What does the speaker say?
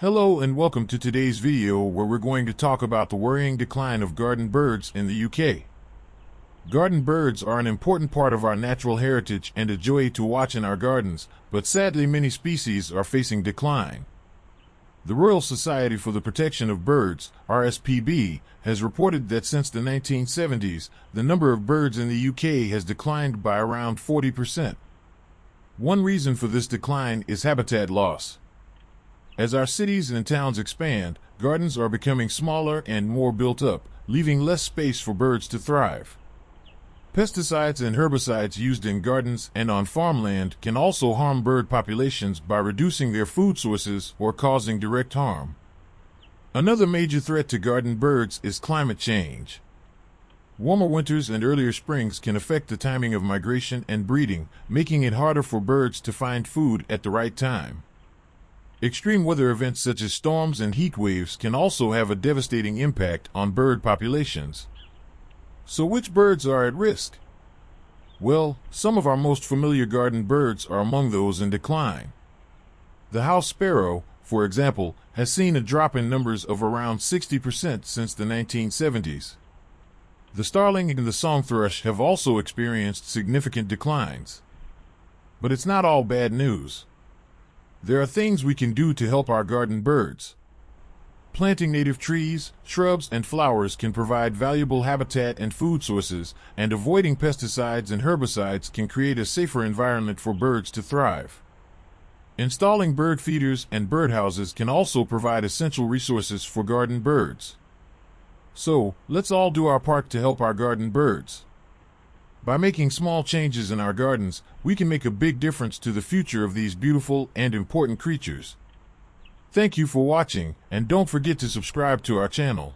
Hello and welcome to today's video where we're going to talk about the worrying decline of garden birds in the UK. Garden birds are an important part of our natural heritage and a joy to watch in our gardens, but sadly many species are facing decline. The Royal Society for the Protection of Birds, RSPB, has reported that since the 1970s, the number of birds in the UK has declined by around 40%. One reason for this decline is habitat loss. As our cities and towns expand, gardens are becoming smaller and more built up, leaving less space for birds to thrive. Pesticides and herbicides used in gardens and on farmland can also harm bird populations by reducing their food sources or causing direct harm. Another major threat to garden birds is climate change. Warmer winters and earlier springs can affect the timing of migration and breeding, making it harder for birds to find food at the right time. Extreme weather events such as storms and heat waves can also have a devastating impact on bird populations. So which birds are at risk? Well, some of our most familiar garden birds are among those in decline. The house sparrow, for example, has seen a drop in numbers of around 60% since the 1970s. The starling and the song thrush have also experienced significant declines. But it's not all bad news. There are things we can do to help our garden birds. Planting native trees, shrubs, and flowers can provide valuable habitat and food sources, and avoiding pesticides and herbicides can create a safer environment for birds to thrive. Installing bird feeders and birdhouses can also provide essential resources for garden birds. So, let's all do our part to help our garden birds. By making small changes in our gardens, we can make a big difference to the future of these beautiful and important creatures. Thank you for watching, and don't forget to subscribe to our channel.